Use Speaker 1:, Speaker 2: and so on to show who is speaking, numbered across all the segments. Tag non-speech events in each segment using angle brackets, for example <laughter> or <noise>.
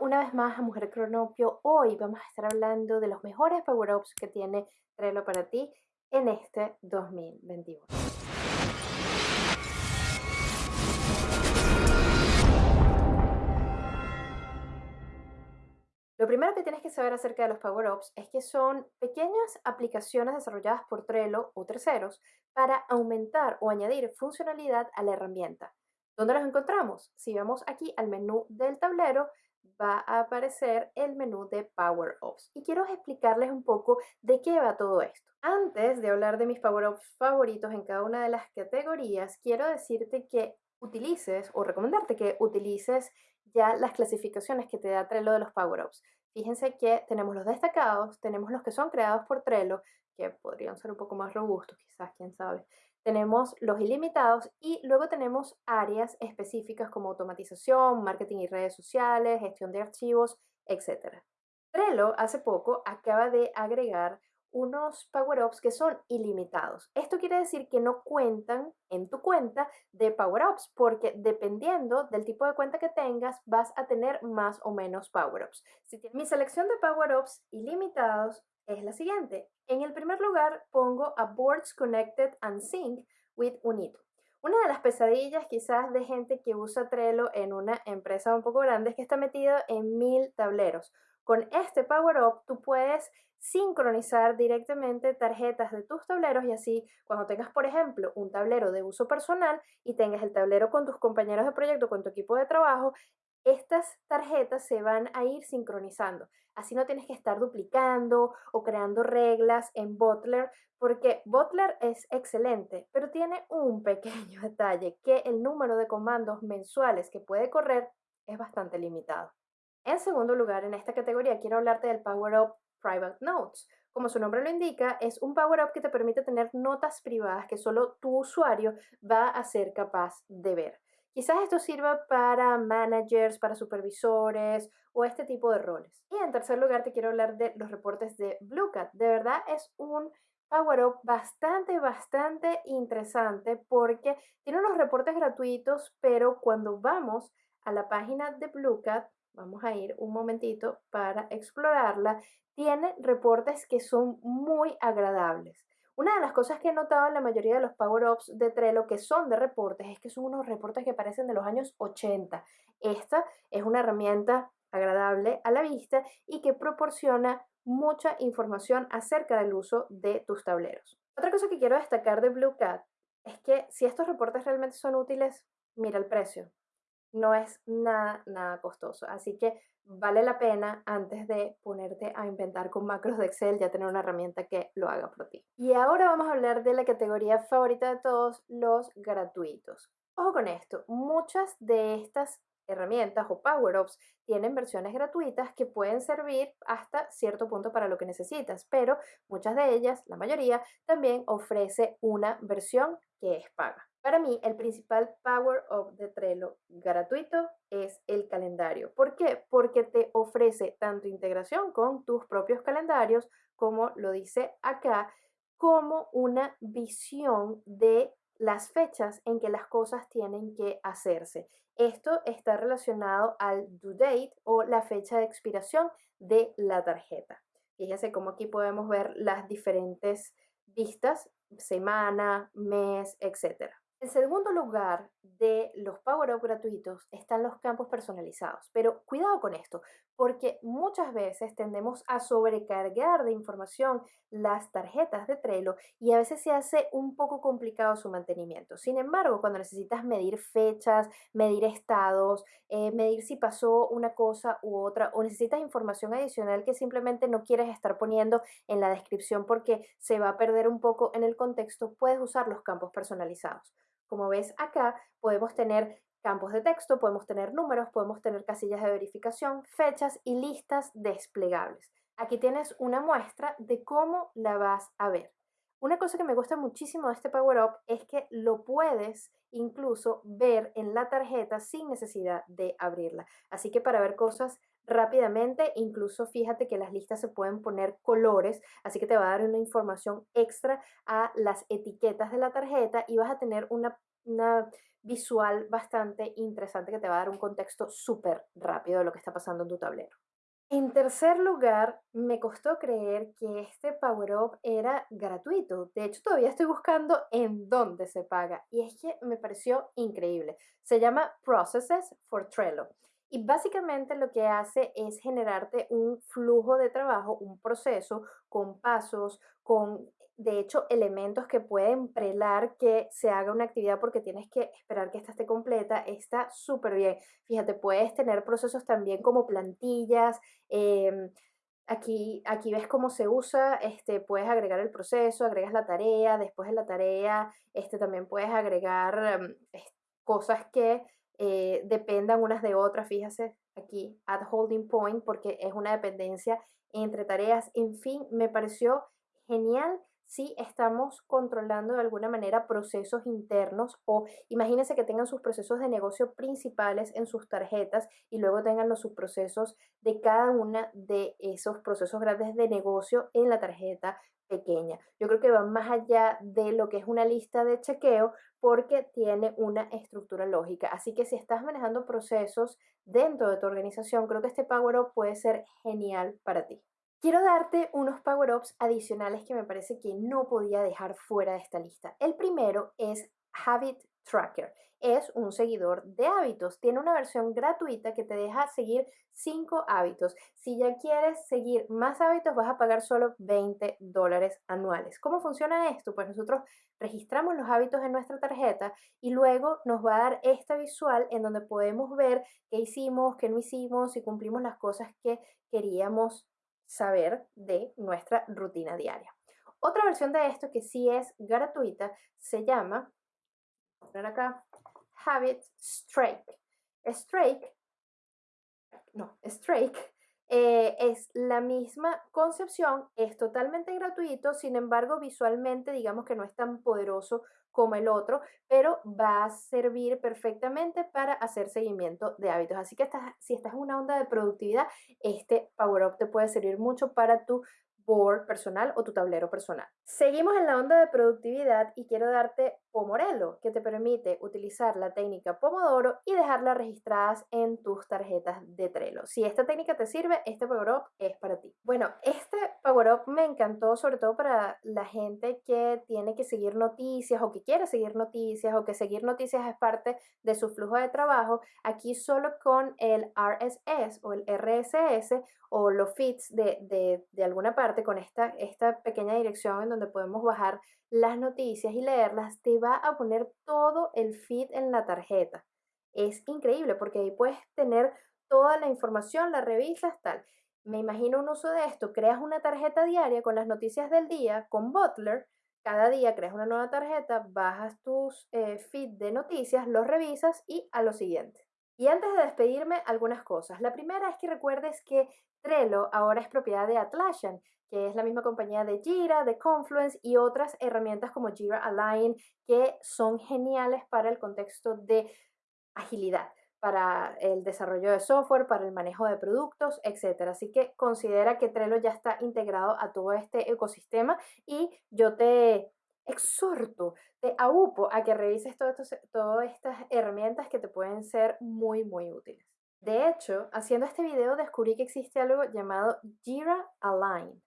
Speaker 1: Una vez más a Mujer Cronopio. Hoy vamos a estar hablando de los mejores power-ups que tiene Trello para ti en este 2021. Lo primero que tienes que saber acerca de los power-ups es que son pequeñas aplicaciones desarrolladas por Trello o terceros para aumentar o añadir funcionalidad a la herramienta. ¿Dónde los encontramos? Si vamos aquí al menú del tablero, va a aparecer el menú de Power Ups. Y quiero explicarles un poco de qué va todo esto. Antes de hablar de mis Power Ups favoritos en cada una de las categorías, quiero decirte que utilices o recomendarte que utilices ya las clasificaciones que te da Trello de los Power Ups. Fíjense que tenemos los destacados, tenemos los que son creados por Trello, que podrían ser un poco más robustos, quizás, quién sabe tenemos los ilimitados y luego tenemos áreas específicas como automatización, marketing y redes sociales, gestión de archivos, etc. Trello hace poco acaba de agregar unos power-ups que son ilimitados. Esto quiere decir que no cuentan en tu cuenta de power-ups, porque dependiendo del tipo de cuenta que tengas, vas a tener más o menos power-ups. Si Mi selección de power-ups ilimitados es la siguiente. En el primer lugar pongo a Boards Connected and Sync with Unito. Una de las pesadillas quizás de gente que usa Trello en una empresa un poco grande es que está metido en mil tableros. Con este Power Up tú puedes sincronizar directamente tarjetas de tus tableros y así cuando tengas, por ejemplo, un tablero de uso personal y tengas el tablero con tus compañeros de proyecto, con tu equipo de trabajo, estas tarjetas se van a ir sincronizando. Así no tienes que estar duplicando o creando reglas en Butler, porque Butler es excelente, pero tiene un <laughs> pequeño detalle, que el número de comandos mensuales que puede correr es bastante limitado. En segundo lugar, en esta categoría quiero hablarte del Power Up Private Notes. Como su nombre lo indica, es un Power Up que te permite tener notas privadas que solo tu usuario va a ser capaz de ver. Quizás esto sirva para managers, para supervisores o este tipo de roles. Y en tercer lugar te quiero hablar de los reportes de Bluecat. De verdad es un Power Up bastante, bastante interesante porque tiene unos reportes gratuitos, pero cuando vamos a la página de Bluecat, vamos a ir un momentito para explorarla, tiene reportes que son muy agradables. Una de las cosas que he notado en la mayoría de los Power-Ups de Trello que son de reportes es que son unos reportes que parecen de los años 80. Esta es una herramienta agradable a la vista y que proporciona mucha información acerca del uso de tus tableros. Otra cosa que quiero destacar de Blue Cat es que si estos reportes realmente son útiles, mira el precio no es nada, nada costoso. Así que vale la pena antes de ponerte a inventar con macros de Excel ya tener una herramienta que lo haga por ti. Y ahora vamos a hablar de la categoría favorita de todos, los gratuitos. Ojo con esto, muchas de estas herramientas o power-ups tienen versiones gratuitas que pueden servir hasta cierto punto para lo que necesitas, pero muchas de ellas, la mayoría, también ofrece una versión que es paga. Para mí, el principal power up de Trello gratuito es el calendario. ¿Por qué? Porque te ofrece tanto integración con tus propios calendarios, como lo dice acá, como una visión de las fechas en que las cosas tienen que hacerse. Esto está relacionado al due date o la fecha de expiración de la tarjeta. Fíjense cómo aquí podemos ver las diferentes vistas, semana, mes, etcétera. En segundo lugar de los Power Up gratuitos están los campos personalizados, pero cuidado con esto, porque muchas veces tendemos a sobrecargar de información las tarjetas de Trello y a veces se hace un poco complicado su mantenimiento. Sin embargo, cuando necesitas medir fechas, medir estados, eh, medir si pasó una cosa u otra o necesitas información adicional que simplemente no quieres estar poniendo en la descripción porque se va a perder un poco en el contexto, puedes usar los campos personalizados. Como ves acá, podemos tener campos de texto, podemos tener números, podemos tener casillas de verificación, fechas y listas desplegables. Aquí tienes una muestra de cómo la vas a ver. Una cosa que me gusta muchísimo de este Power Up es que lo puedes incluso ver en la tarjeta sin necesidad de abrirla. Así que para ver cosas rápidamente, incluso fíjate que las listas se pueden poner colores, así que te va a dar una información extra a las etiquetas de la tarjeta y vas a tener una una visual bastante interesante que te va a dar un contexto súper rápido de lo que está pasando en tu tablero. En tercer lugar, me costó creer que este Power Up era gratuito. De hecho, todavía estoy buscando en dónde se paga. Y es que me pareció increíble. Se llama Processes for Trello. Y básicamente lo que hace es generarte un flujo de trabajo, un proceso con pasos, con de hecho elementos que pueden prelar que se haga una actividad porque tienes que esperar que esta esté completa. Está súper bien. Fíjate, puedes tener procesos también como plantillas. Em, aquí, aquí ves cómo se usa, este, puedes agregar el proceso, agregas la tarea, después de la tarea este, también puedes agregar em, cosas que eh, dependan unas de otras, fíjese aquí, add holding point, porque es una dependencia entre tareas, en fin, me pareció genial si estamos controlando de alguna manera procesos internos o imagínense que tengan sus procesos de negocio principales en sus tarjetas y luego tengan los subprocesos de cada una de esos procesos grandes de negocio en la tarjeta pequeña. Yo creo que va más allá de lo que es una lista de chequeo porque tiene una estructura lógica. Así que si estás manejando procesos dentro de tu organización, creo que este Power Up puede ser genial para ti. Quiero darte unos power-ups adicionales que me parece que no podía dejar fuera de esta lista. El primero es Habit Tracker. Es un seguidor de hábitos. Tiene una versión gratuita que te deja seguir 5 hábitos. Si ya quieres seguir más hábitos, vas a pagar solo 20 dólares anuales. ¿Cómo funciona esto? Pues nosotros registramos los hábitos en nuestra tarjeta y luego nos va a dar esta visual en donde podemos ver qué hicimos, qué no hicimos, si cumplimos las cosas que queríamos saber de nuestra rutina diaria. Otra versión de esto que sí es gratuita se llama, Habit Strike. Strike, no, Strike eh, es la misma concepción, es totalmente gratuito, sin embargo visualmente digamos que no es tan poderoso como el otro, pero va a servir perfectamente para hacer seguimiento de hábitos. Así que si estás en una onda de productividad, este Power Up te puede servir mucho para tu board personal o tu tablero personal. Seguimos en la onda de productividad y quiero darte Que te permite utilizar la técnica Pomodoro y dejarla registradas en tus tarjetas de Trello. Si esta técnica te sirve, este Power Up es para ti. Bueno, este Power Up me encantó sobre todo para la gente que tiene que seguir noticias o que quiere seguir noticias o que seguir noticias es parte de su flujo de trabajo. Aquí solo con el RSS o el RSS o los feeds de, de alguna parte con esta, esta pequeña dirección en donde podemos bajar las noticias y leerlas, te va a poner todo el feed en la tarjeta. Es increíble porque ahí puedes tener toda la información, la revisas, tal. Me imagino un uso de esto, creas una tarjeta diaria con las noticias del día, con Butler, cada día creas una nueva tarjeta, bajas tus eh, feed de noticias, los revisas y a lo siguiente. Y antes de despedirme, algunas cosas. La primera es que recuerdes que Trello ahora es propiedad de Atlassian, que es la misma compañía de Jira, de Confluence y otras herramientas como Jira Align, que son geniales para el contexto de agilidad para el desarrollo de software, para el manejo de productos, etc. Así que considera que Trello ya está integrado a todo este ecosistema y yo te exhorto, te aupo a que revises todas estas herramientas que te pueden ser muy, muy útiles. De hecho, haciendo este video descubrí que existe algo llamado Jira Align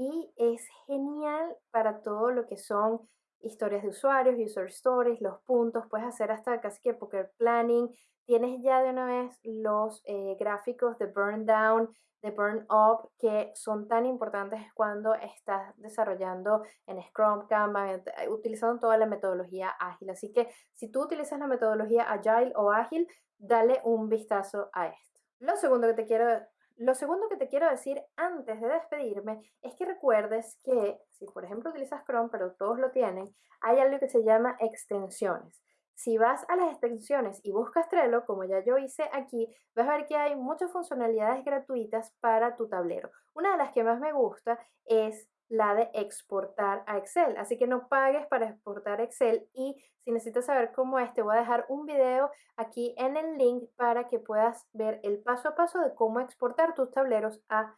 Speaker 1: y es genial para todo lo que son historias de usuarios, user stories, los puntos, puedes hacer hasta casi que poker planning, tienes ya de una vez los eh, gráficos de burn down, de burn up, que son tan importantes cuando estás desarrollando en Scrum, Kanban, eh, utilizando toda la metodología ágil. Así que si tú utilizas la metodología agile o ágil, dale un vistazo a esto. Lo segundo que te quiero lo segundo que te quiero decir antes de despedirme es que recuerdes que si por ejemplo utilizas Chrome, pero todos lo tienen, hay algo que se llama extensiones. Si vas a las extensiones y buscas Trello, como ya yo hice aquí, vas a ver que hay muchas funcionalidades gratuitas para tu tablero. Una de las que más me gusta es la de exportar a Excel. Así que no pagues para exportar Excel y si necesitas saber cómo es, te voy a dejar un video aquí en el link para que puedas ver el paso a paso de cómo exportar tus tableros a,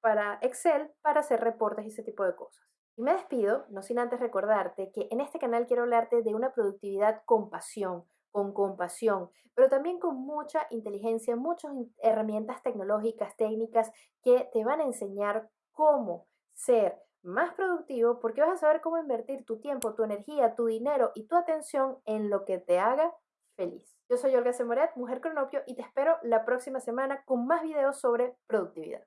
Speaker 1: para Excel para hacer reportes y ese tipo de cosas. Y me despido, no sin antes recordarte que en este canal quiero hablarte de una productividad con pasión, con compasión, pero también con mucha inteligencia, muchas herramientas tecnológicas, técnicas que te van a enseñar cómo ser más productivo porque vas a saber cómo invertir tu tiempo, tu energía, tu dinero y tu atención en lo que te haga feliz. Yo soy Olga Semoret, mujer cronopio, y te espero la próxima semana con más videos sobre productividad.